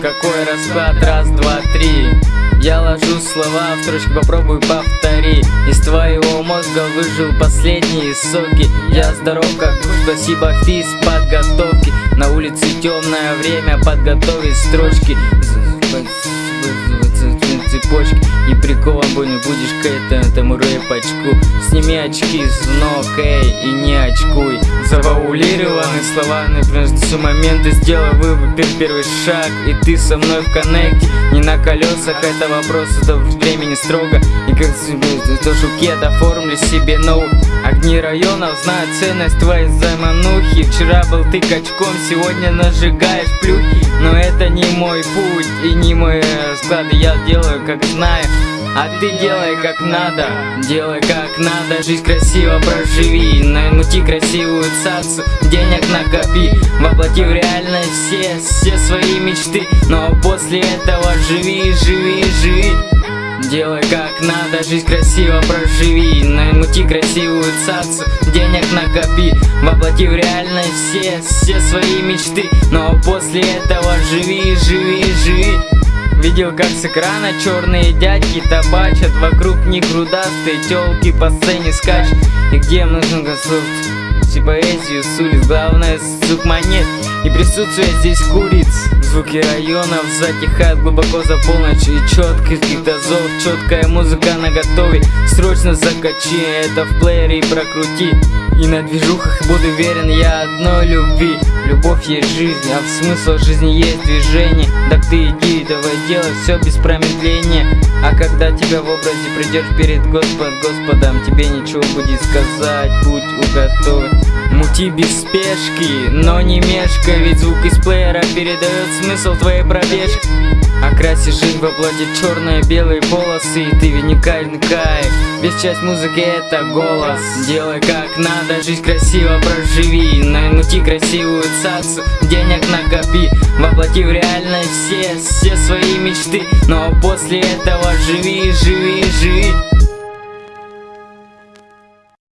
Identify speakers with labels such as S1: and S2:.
S1: какой расклад, раз, два, три. Я ложу слова в строчки, попробуй повтори. Из твоего мозга выжил последние соки. Я здоров как спасибо физ подготовки. На улице темное время, подготовить строчки прикован будешь к этому, рэпочку Сними очки с ног, эй, и не очкуй. Заваулированы слова, например, все моменты Сделай выбор, первый шаг, и ты со мной в коннекте Не на колесах, это вопрос, это времени строго. И как то жукет оформлю себе ноут. Огни районов знают ценность твоей заманухи. Вчера был ты качком, сегодня нажигаешь плюхи. Но это не мой путь и не мой склад Я делаю как знаю а ты делай как надо, делай как надо. Жизнь красиво проживи, намути красивую цацу. Денег накопи, воплоти в реальность все, все свои мечты. Но после этого живи, живи, живи. Делай как надо, жизнь красиво проживи Намути красивую цацу, денег накопи Воплоти в реальность все, все свои мечты. Но после этого живи, живи, живи Видел, как с экрана черные дядьки табачат. Вокруг них грудастые телки по сцене скачут. И где нужно консультацию, поэзию с улиц Главное звук монет. И присутствие здесь куриц. Звуки районов затихают глубоко за полночь. И четких дозов, четкая музыка на готове Срочно закачи это в плеере и прокрути И на движухах буду верен я одной любви. Любовь есть жизнь, а в смысл жизни есть движение. Так ты иди, давай делай все без промедления. А когда тебя в образе придешь перед Господ, Господом Тебе ничего будет сказать, путь уготовен Мути без спешки, но не мешка Ведь звук из плеера передает смысл твоей пробежки. Окраси жизнь в оплате черные белые полосы И ты вникай, вникай Весь часть музыки это голос. Делай как надо, жизнь красиво проживи. Намути красивую цацу, денег накопи. Воплоти в реальность все, все свои мечты. Но после этого живи, живи, живи